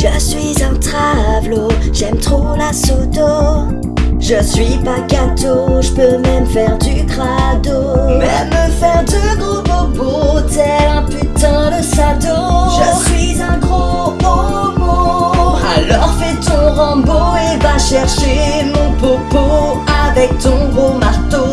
Je suis un travelo, J'aime trop la soto. Je suis pas gâteau, je peux même faire du crado. Même me faire de gros bobos, tel un putain de sado. Je suis un gros homo. Alors fais ton Rambo et va chercher mon popo avec ton gros marteau.